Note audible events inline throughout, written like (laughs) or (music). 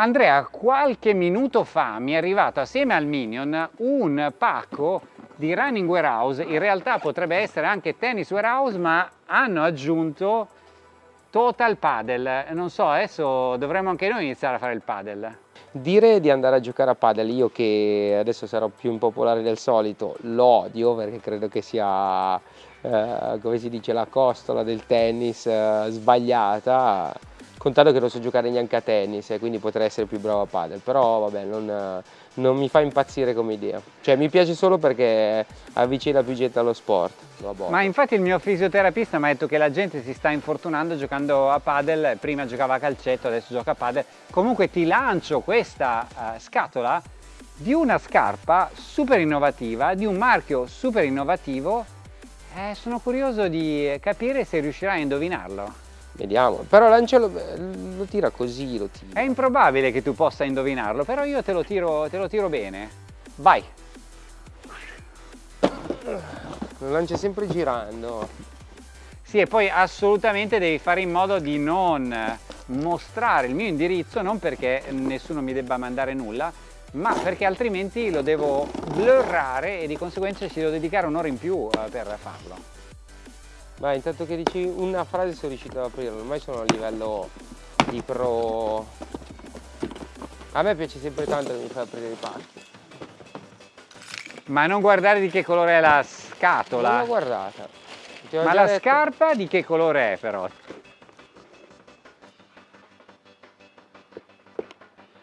Andrea, qualche minuto fa mi è arrivato assieme al Minion un pacco di Running Warehouse, in realtà potrebbe essere anche Tennis Warehouse, ma hanno aggiunto Total Paddle. Non so, adesso dovremmo anche noi iniziare a fare il paddle. Dire di andare a giocare a paddle, io che adesso sarò più impopolare del solito, lo odio perché credo che sia, eh, come si dice, la costola del tennis eh, sbagliata contato che non so giocare neanche a tennis e quindi potrei essere più bravo a padel, però vabbè non, non mi fa impazzire come idea, cioè mi piace solo perché avvicina più gente allo sport. Ma infatti il mio fisioterapista mi ha detto che la gente si sta infortunando giocando a padel, prima giocava a calcetto, adesso gioca a padel, comunque ti lancio questa uh, scatola di una scarpa super innovativa, di un marchio super innovativo, eh, sono curioso di capire se riuscirai a indovinarlo. Vediamo, però l'Angelo lo tira così, lo tira. È improbabile che tu possa indovinarlo, però io te lo tiro, te lo tiro bene. Vai! Lo lancia sempre girando. Sì, e poi assolutamente devi fare in modo di non mostrare il mio indirizzo, non perché nessuno mi debba mandare nulla, ma perché altrimenti lo devo blurrare e di conseguenza ci devo dedicare un'ora in più eh, per farlo. Beh, intanto che dici una frase sono riuscito ad aprirlo, ormai sono a livello di pro... A me piace sempre tanto che mi fai aprire i pacchi. Ma non guardare di che colore è la scatola. Non l'ho guardata. Ma la detto... scarpa di che colore è però?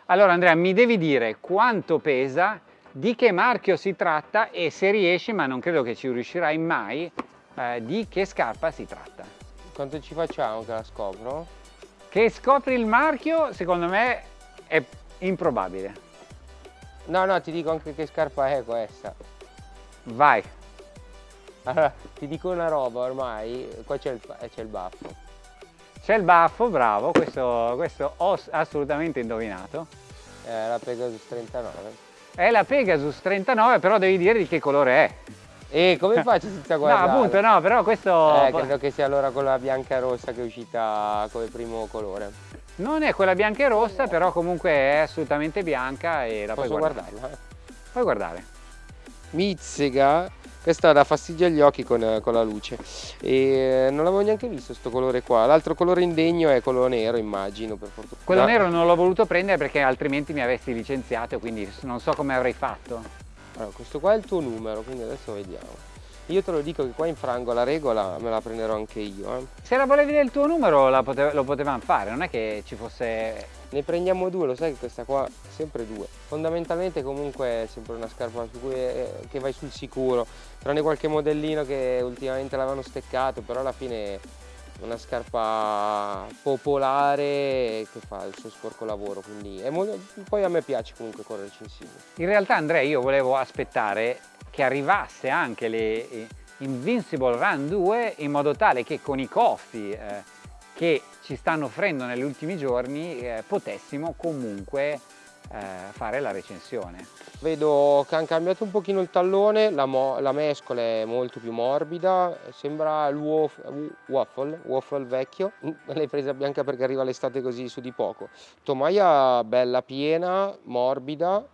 Allora Andrea, mi devi dire quanto pesa, di che marchio si tratta e se riesci, ma non credo che ci riuscirai mai, eh, di che scarpa si tratta. Quanto ci facciamo che la scopro? Che scopri il marchio, secondo me, è improbabile. No, no, ti dico anche che scarpa è questa. Vai. Allora, ti dico una roba ormai, qua c'è il, eh, il, baffo. C'è il baffo, bravo, questo, questo ho assolutamente indovinato. È la Pegasus 39. È la Pegasus 39, però devi dire di che colore è. E come faccio senza (laughs) guardare? No, appunto, no, però questo... Eh, credo che sia allora quella bianca e rossa che è uscita come primo colore. Non è quella bianca e rossa, no. però comunque è assolutamente bianca e la Posso puoi guardare. guardarla? Puoi guardare. Mizzica, questa dà fastidio agli occhi con, con la luce. E non l'avevo neanche visto questo colore qua. L'altro colore indegno è quello nero, immagino, per fortuna. Quello nero non l'ho voluto prendere perché altrimenti mi avresti licenziato, quindi non so come avrei fatto. Allora, questo qua è il tuo numero, quindi adesso vediamo. Io te lo dico che qua infrango la regola, me la prenderò anche io. Eh. Se la volevi del tuo numero pote lo potevamo fare, non è che ci fosse... Ne prendiamo due, lo sai che questa qua sempre due. Fondamentalmente comunque è sempre una scarpa cui, eh, che vai sul sicuro, tranne qualche modellino che ultimamente l'avevano steccato, però alla fine una scarpa popolare che fa il suo sporco lavoro quindi molto... poi a me piace comunque correre censino in realtà Andrea io volevo aspettare che arrivasse anche le Invincible Run 2 in modo tale che con i costi eh, che ci stanno offrendo negli ultimi giorni eh, potessimo comunque eh, fare la recensione. Vedo che hanno cambiato un pochino il tallone, la, la mescola è molto più morbida, sembra il waffle, waffle vecchio, (laughs) l'hai presa bianca perché arriva l'estate così su di poco. Tomaia bella piena, morbida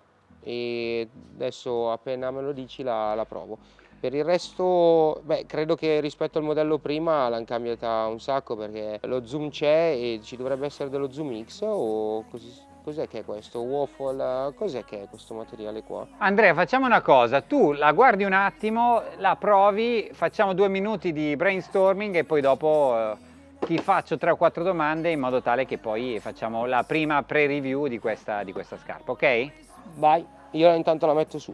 e adesso appena me lo dici la, la provo. Per il resto, beh, credo che rispetto al modello prima l'hanno cambiata un sacco perché lo zoom c'è e ci dovrebbe essere dello zoom X o così Cos'è che è questo? Waffle? Cos'è che è questo materiale qua? Andrea, facciamo una cosa. Tu la guardi un attimo, la provi, facciamo due minuti di brainstorming e poi dopo eh, ti faccio tre o quattro domande in modo tale che poi facciamo la prima pre-review di questa, di questa scarpa, ok? Vai, io intanto la metto su.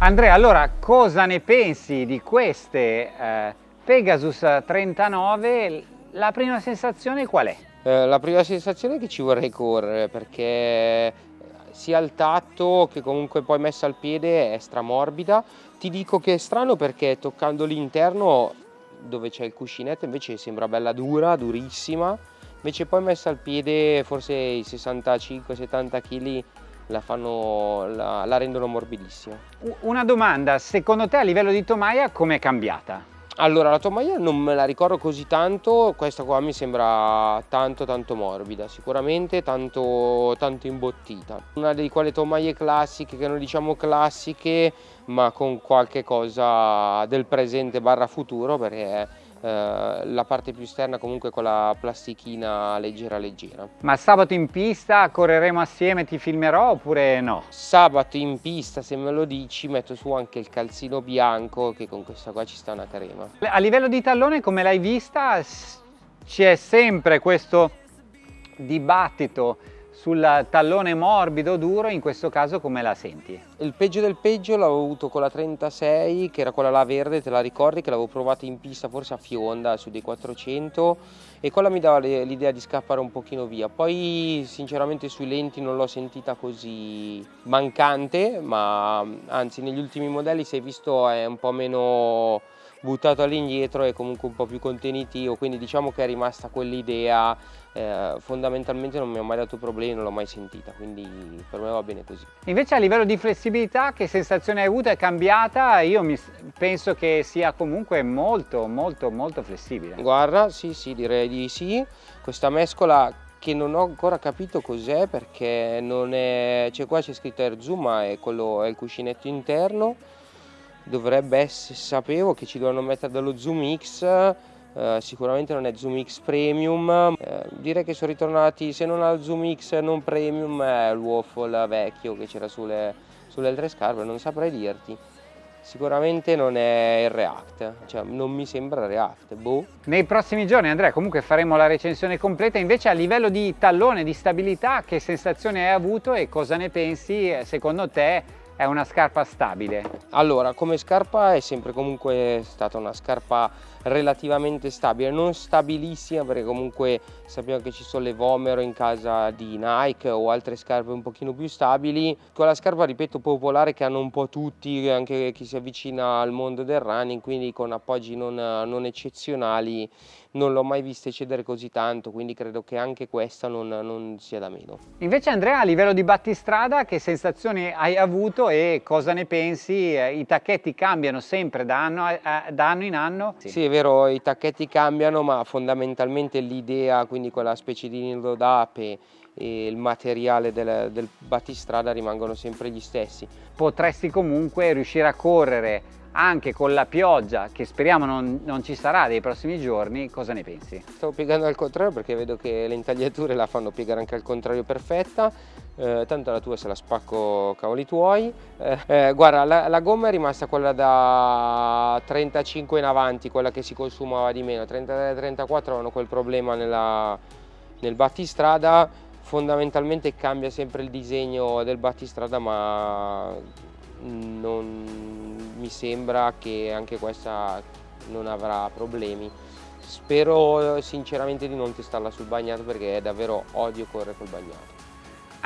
Andrea, allora cosa ne pensi di queste eh, Pegasus 39? La prima sensazione qual è? Eh, la prima sensazione è che ci vorrei correre perché sia al tatto che comunque poi messa al piede è stramorbida. Ti dico che è strano perché toccando l'interno dove c'è il cuscinetto invece sembra bella dura, durissima. Invece poi messa al piede forse i 65-70 kg la, fanno, la, la rendono morbidissima. Una domanda, secondo te a livello di tomaia come è cambiata? Allora, la tomaia non me la ricordo così tanto, questa qua mi sembra tanto tanto morbida, sicuramente tanto, tanto imbottita. Una di quelle tomaie classiche, che non diciamo classiche, ma con qualche cosa del presente barra futuro, perché la parte più esterna comunque con la plastichina leggera leggera. Ma sabato in pista correremo assieme, ti filmerò oppure no? Sabato in pista, se me lo dici, metto su anche il calzino bianco che con questa qua ci sta una crema. A livello di tallone, come l'hai vista, c'è sempre questo dibattito sul tallone morbido duro in questo caso come la senti? Il peggio del peggio l'avevo avuto con la 36 che era quella là verde te la ricordi che l'avevo provata in pista forse a Fionda su dei 400 e quella mi dava l'idea di scappare un pochino via poi sinceramente sui lenti non l'ho sentita così mancante ma anzi negli ultimi modelli si è visto è un po' meno buttato all'indietro e comunque un po' più contenitivo, quindi diciamo che è rimasta quell'idea, eh, fondamentalmente non mi ha mai dato problemi, non l'ho mai sentita, quindi per me va bene così. Invece a livello di flessibilità che sensazione hai avuto? È cambiata? Io mi, penso che sia comunque molto molto molto flessibile. Guarda, sì sì direi di sì, questa mescola che non ho ancora capito cos'è perché non è, cioè qua c'è scritto Air Zoom ma è, quello, è il cuscinetto interno dovrebbe essere, sapevo che ci dovevano mettere dello Zoom X, eh, sicuramente non è Zoom X Premium, eh, direi che sono ritornati, se non al Zoom X non Premium, è il waffle vecchio che c'era sulle, sulle altre scarpe, non saprei dirti. Sicuramente non è il React, cioè non mi sembra React, boh. Nei prossimi giorni Andrea comunque faremo la recensione completa, invece a livello di tallone, di stabilità, che sensazione hai avuto e cosa ne pensi secondo te è una scarpa stabile? Allora, come scarpa è sempre comunque stata una scarpa relativamente stabile, non stabilissima perché comunque sappiamo che ci sono le Vomero in casa di Nike o altre scarpe un pochino più stabili. Quella scarpa, ripeto, popolare che hanno un po' tutti, anche chi si avvicina al mondo del running, quindi con appoggi non, non eccezionali non l'ho mai vista cedere così tanto, quindi credo che anche questa non, non, sia da meno. Invece Andrea, a livello di battistrada, che sensazioni hai avuto e cosa ne pensi? Eh, I tacchetti cambiano sempre da anno, da anno in anno? Sì. sì. Vero, i tacchetti cambiano, ma fondamentalmente l'idea, quindi quella specie di nido d'ape e il materiale del, del battistrada rimangono sempre gli stessi. Potresti comunque riuscire a correre anche con la pioggia che speriamo non, non, ci sarà dei prossimi giorni, cosa ne pensi? Stavo piegando al contrario perché vedo che le intagliature la fanno piegare anche al contrario perfetta, eh, tanto la tua se la spacco cavoli tuoi. Eh, eh, guarda, la, la, gomma è rimasta quella da 35 in avanti, quella che si consumava di meno, 33-34 avevano quel problema nella, nel battistrada, fondamentalmente cambia sempre il disegno del battistrada ma non mi sembra che anche questa non avrà problemi. Spero sinceramente di non testarla sul bagnato perché davvero odio correre col bagnato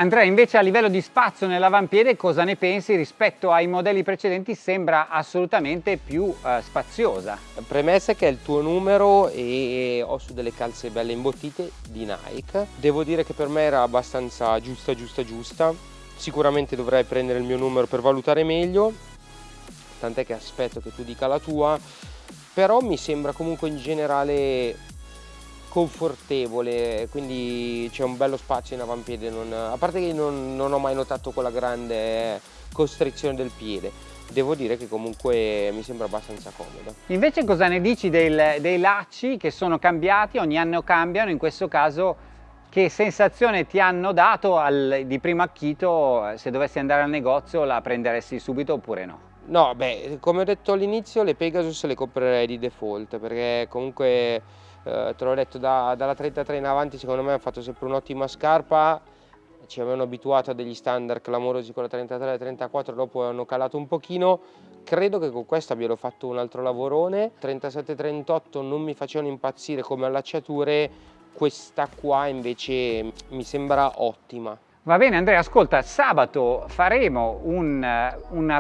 Andrea invece a livello di spazio nell'avampiede cosa ne pensi rispetto ai modelli precedenti? Sembra assolutamente più eh, spaziosa. Premessa che è il tuo numero e ho su delle calze belle imbottite di Nike. Devo dire che per me era abbastanza giusta giusta giusta. Sicuramente dovrei prendere il mio numero per valutare meglio. Tant'è che aspetto che tu dica la tua. Però mi sembra comunque in generale confortevole quindi c'è un bello spazio in avampiede non, a parte che non, non ho mai notato quella grande costrizione del piede devo dire che comunque mi sembra abbastanza comoda. Invece cosa ne dici del, dei lacci che sono cambiati, ogni anno cambiano, in questo caso che sensazione ti hanno dato al, di primo acchito se dovessi andare al negozio la prenderesti subito oppure no? No, beh, come ho detto all'inizio le Pegasus le comprerei di default perché comunque eh, te l'ho detto da, dalla 33 in avanti secondo me hanno fatto sempre un'ottima scarpa. Ci avevano abituato a degli standard clamorosi con la 33 e la 34 dopo hanno calato un pochino. Credo che con questa abbiano fatto un altro lavorone. 37-38 non mi facevano impazzire come allacciature. Questa qua invece mi sembra ottima. Va bene Andrea, ascolta, sabato faremo un,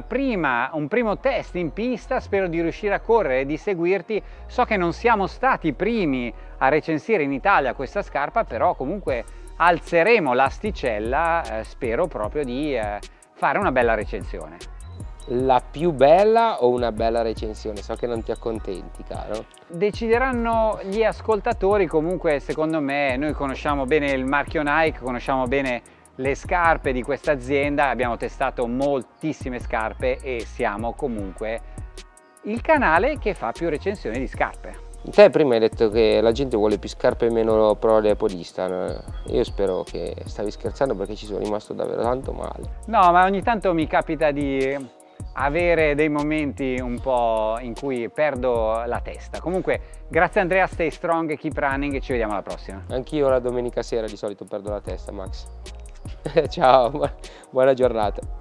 prima, un, primo test in pista, spero di riuscire a correre e di seguirti. So che non siamo stati i primi a recensire in Italia questa scarpa, però comunque alzeremo l'asticella, eh, spero proprio di eh, fare una bella recensione. La più bella o una bella recensione? So che non ti accontenti, caro. Decideranno gli ascoltatori, comunque secondo me noi conosciamo bene il marchio Nike, conosciamo bene le scarpe di questa azienda, abbiamo testato moltissime scarpe e siamo comunque il canale che fa più recensioni di scarpe. Te prima hai detto che la gente vuole più scarpe e meno prole podistan. Io spero che stavi scherzando perché ci sono rimasto davvero tanto male. No, ma ogni tanto mi capita di avere dei momenti un po' in cui perdo la testa. Comunque, grazie Andrea, stay strong, keep running e ci vediamo alla prossima. Anch'io la domenica sera di solito perdo la testa, Max. (laughs) Ciao, buona giornata.